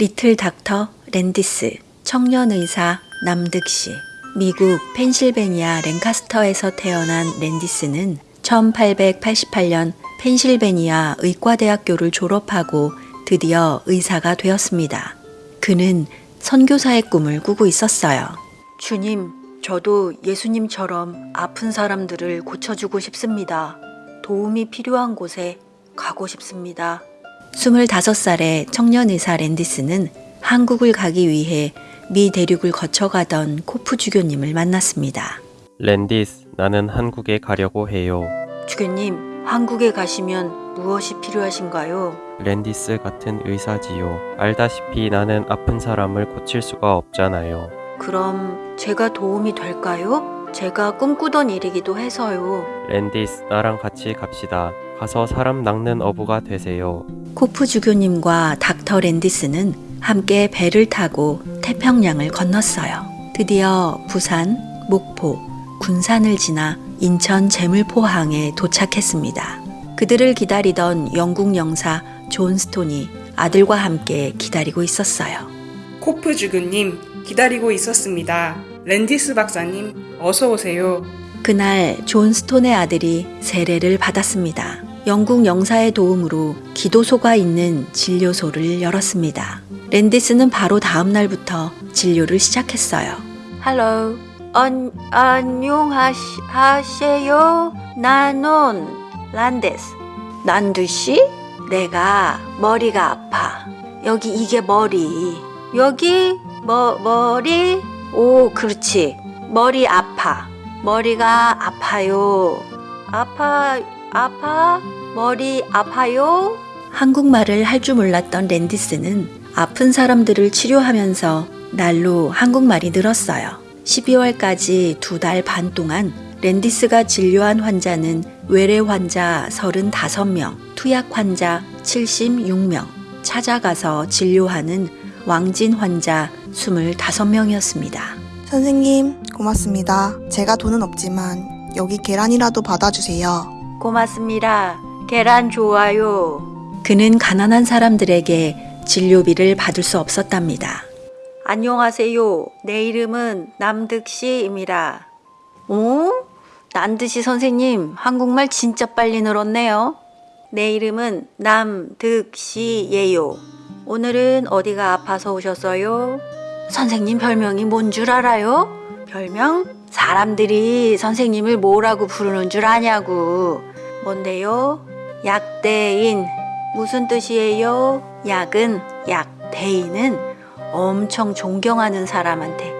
리틀 닥터 랜디스, 청년 의사 남득씨. 미국 펜실베니아 랭카스터에서 태어난 랜디스는 1888년 펜실베니아 의과대학교를 졸업하고 드디어 의사가 되었습니다. 그는 선교사의 꿈을 꾸고 있었어요. 주님, 저도 예수님처럼 아픈 사람들을 고쳐주고 싶습니다. 도움이 필요한 곳에 가고 싶습니다. 25살의 청년 의사 랜디스는 한국을 가기 위해 미 대륙을 거쳐가던 코프 주교님을 만났습니다. 랜디스, 나는 한국에 가려고 해요. 주교님, 한국에 가시면 무엇이 필요하신가요? 랜디스 같은 의사지요. 알다시피 나는 아픈 사람을 고칠 수가 없잖아요. 그럼 제가 도움이 될까요? 제가 꿈꾸던 일이기도 해서요. 랜디스, 나랑 같이 갑시다. 가서 사람 낚는 어부가 되세요. 코프 주교님과 닥터 랜디스는 함께 배를 타고 태평양을 건넜어요. 드디어 부산, 목포, 군산을 지나 인천 제물포항에 도착했습니다. 그들을 기다리던 영국 영사 존 스톤이 아들과 함께 기다리고 있었어요. 코프 주교님 기다리고 있었습니다. 랜디스 박사님 어서 오세요. 그날 존 스톤의 아들이 세례를 받았습니다. 영국 영사의 도움으로 기도소가 있는 진료소를 열었습니다. 랜디스는 바로 다음 날부터 진료를 시작했어요. 안, 안녕하세요. 나는 란데스. 난두씨? 내가 머리가 아파. 여기 이게 머리. 여기 뭐 머리? 오, 그렇지. 머리 아파. 머리가 아파요. 아파, 아파, 머리 아파요. 한국말을 할 줄 몰랐던 랜디스는 아픈 사람들을 치료하면서 날로 한국말이 늘었어요. 12월까지 두 달 반 동안 랜디스가 진료한 환자는 외래 환자 35명, 투약 환자 76명, 찾아가서 진료하는 왕진 환자 25명이었습니다. 선생님, 고맙습니다. 제가 돈은 없지만 여기 계란이라도 받아주세요. 고맙습니다. 계란 좋아요. 그는 가난한 사람들에게 진료비를 받을 수 없었답니다. 안녕하세요. 내 이름은 남득씨입니다. 오? 난드시 선생님, 한국말 진짜 빨리 늘었네요. 내 이름은 남득씨예요. 오늘은 어디가 아파서 오셨어요? 선생님 별명이 뭔 줄 알아요? 별명? 사람들이 선생님을 뭐라고 부르는 줄 아냐고. 뭔데요? 약대인. 무슨 뜻이에요? 약은, 약대인은 엄청 존경하는 사람한테.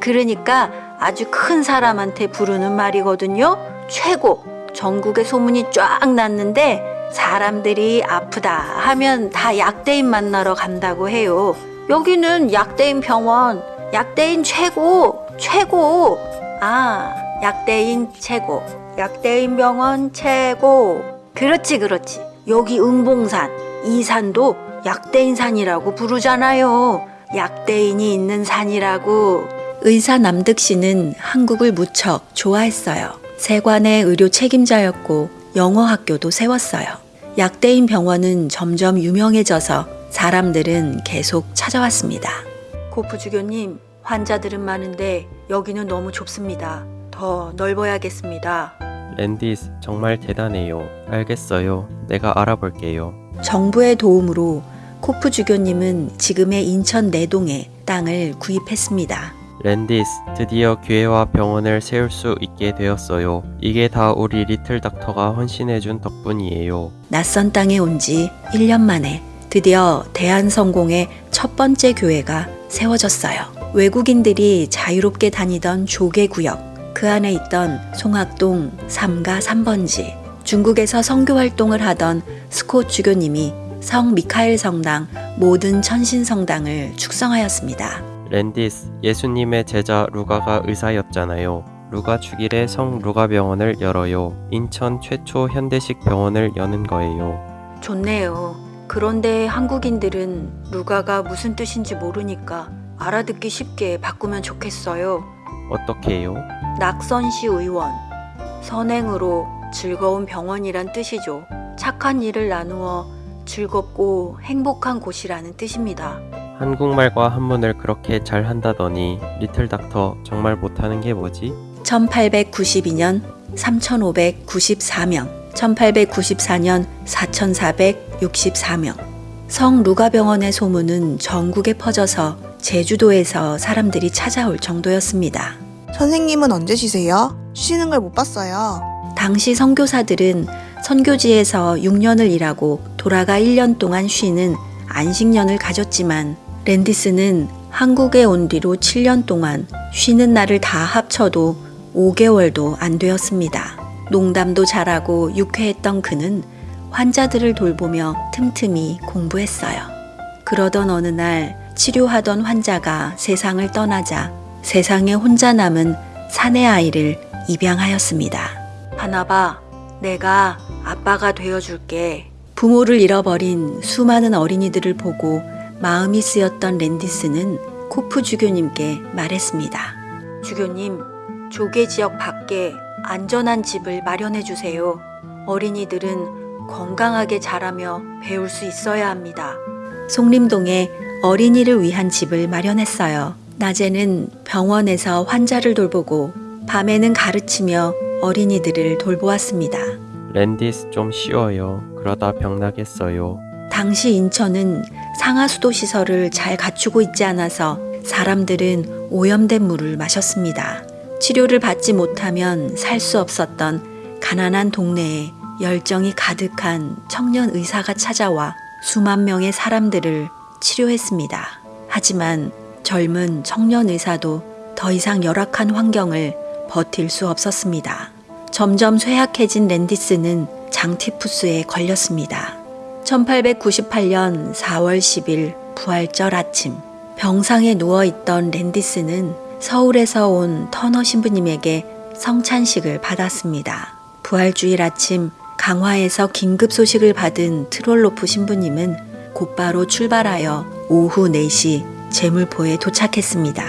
그러니까 아주 큰 사람한테 부르는 말이거든요. 최고. 전국에 소문이 쫙 났는데 사람들이 아프다 하면 다 약대인 만나러 간다고 해요. 여기는 약대인 병원, 약대인 최고, 최고. 아, 약대인 최고, 약대인 병원 최고. 그렇지, 그렇지. 여기 응봉산, 이 산도 약대인 산이라고 부르잖아요. 약대인이 있는 산이라고. 의사 남득 씨는 한국을 무척 좋아했어요. 세관의 의료 책임자였고 영어 학교도 세웠어요. 약대인 병원은 점점 유명해져서 사람들은 계속 찾아왔습니다. 고프 주교님, 환자들은 많은데 여기는 너무 좁습니다. 더 넓어야겠습니다. 랜디스, 정말 대단해요. 알겠어요. 내가 알아볼게요. 정부의 도움으로 코프 주교님은 지금의 인천 내동에 땅을 구입했습니다. 랜디스, 드디어 교회와 병원을 세울 수 있게 되었어요. 이게 다 우리 little doctor가 헌신해준 덕분이에요. 낯선 땅에 온 지 1년 만에 드디어 대한성공회의 첫 번째 교회가 세워졌어요. 외국인들이 자유롭게 다니던 조계 구역, 그 안에 있던 송학동 3가 3번지, 중국에서 선교 활동을 하던 스콧 주교님이 성 미카엘 성당 모든 천신 성당을 축성하였습니다. 랜디스, 예수님의 제자 루가가 의사였잖아요. 루가 축일에 성 루가 병원을 열어요. 인천 최초 현대식 병원을 여는 거예요. 좋네요. 그런데 한국인들은 루가가 무슨 뜻인지 모르니까 알아듣기 쉽게 바꾸면 좋겠어요. 어떻게 해요? 낙선시 의원. 선행으로 즐거운 병원이란 뜻이죠. 착한 일을 나누어 즐겁고 행복한 곳이라는 뜻입니다. 한국말과 한문을 그렇게 잘 한다더니 리틀 닥터 정말 못하는 게 뭐지? 1892년 3,594명, 1894년 4,464명. 성 루가병원의 소문은 전국에 퍼져서 제주도에서 사람들이 찾아올 정도였습니다. 선생님은 언제 쉬세요? 쉬는 걸 못 봤어요. 당시 선교사들은 선교지에서 6년을 일하고 돌아가 1년 동안 쉬는 안식년을 가졌지만 랜디스는 한국에 온 뒤로 7년 동안 쉬는 날을 다 합쳐도 5개월도 안 되었습니다. 농담도 잘하고 유쾌했던 그는 환자들을 돌보며 틈틈이 공부했어요. 그러던 어느 날 치료하던 환자가 세상을 떠나자 세상에 혼자 남은 사내 아이를 입양하였습니다. 하나봐, 내가 아빠가 되어줄게. 부모를 잃어버린 수많은 어린이들을 보고 마음이 쓰였던 랜디스는 코프 주교님께 말했습니다. 주교님, 조개 지역 밖에 안전한 집을 마련해 주세요. 어린이들은 건강하게 자라며 배울 수 있어야 합니다. 송림동에 어린이를 위한 집을 마련했어요. 낮에는 병원에서 환자를 돌보고 밤에는 가르치며 어린이들을 돌보았습니다. 랜디스 좀 쉬어요. 그러다 병나겠어요. 당시 인천은 상하수도 시설을 잘 갖추고 있지 않아서 사람들은 오염된 물을 마셨습니다. 치료를 받지 못하면 살 수 없었던 가난한 동네에 열정이 가득한 청년 의사가 찾아와 수만 명의 사람들을 치료했습니다. 하지만 젊은 청년 의사도 더 이상 열악한 환경을 버틸 수 없었습니다. 점점 쇠약해진 랜디스는 장티푸스에 걸렸습니다. 1898년 4월 10일 부활절 아침 병상에 누워있던 랜디스는 서울에서 온 터너 신부님에게 성찬식을 받았습니다. 부활주일 아침 강화에서 긴급 소식을 받은 트롤로프 신부님은 곧바로 출발하여 오후 4시 제물포에 도착했습니다.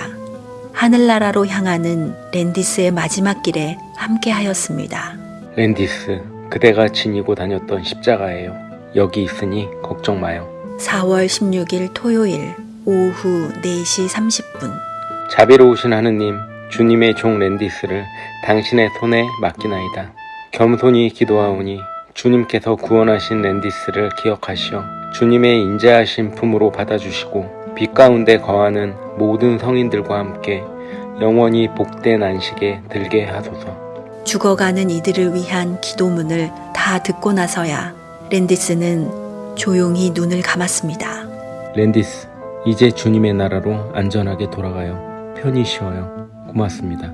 하늘나라로 향하는 랜디스의 마지막 길에 함께하였습니다. 랜디스, 그대가 지니고 다녔던 십자가예요. 여기 있으니 걱정 마요. 4월 16일 토요일 오후 4시 30분 자비로우신 하느님, 주님의 종 랜디스를 당신의 손에 맡기나이다. 겸손히 기도하오니 주님께서 구원하신 랜디스를 기억하시어 주님의 인자하신 품으로 받아주시고 빛 가운데 거하는 모든 성인들과 함께 영원히 복된 안식에 들게 하소서. 죽어가는 이들을 위한 기도문을 다 듣고 나서야 랜디스는 조용히 눈을 감았습니다. 랜디스, 이제 주님의 나라로 안전하게 돌아가요. 편히 쉬어요. 고맙습니다.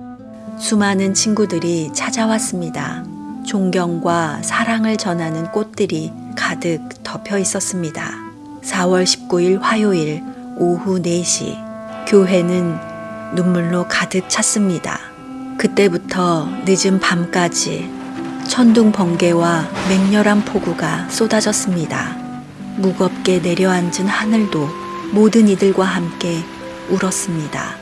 수많은 친구들이 찾아왔습니다. 존경과 사랑을 전하는 꽃들이 가득 덮여 있었습니다. 4월 19일 화요일 오후 4시 교회는 눈물로 가득 찼습니다. 그때부터 늦은 밤까지 천둥 번개와 맹렬한 폭우가 쏟아졌습니다. 무겁게 내려앉은 하늘도 모든 이들과 함께 울었습니다.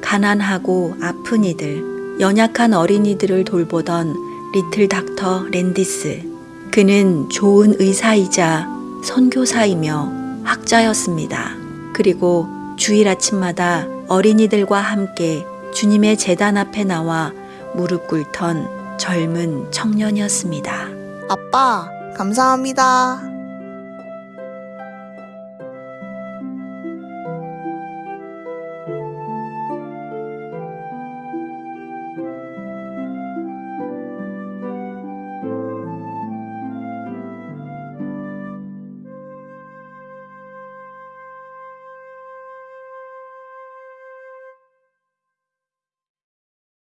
가난하고 아픈 이들, 연약한 어린이들을 돌보던 리틀 닥터 랜디스. 그는 좋은 의사이자 선교사이며 학자였습니다. 그리고 주일 아침마다 어린이들과 함께 주님의 재단 앞에 나와 무릎 꿇던 젊은 청년이었습니다. 아빠, 감사합니다.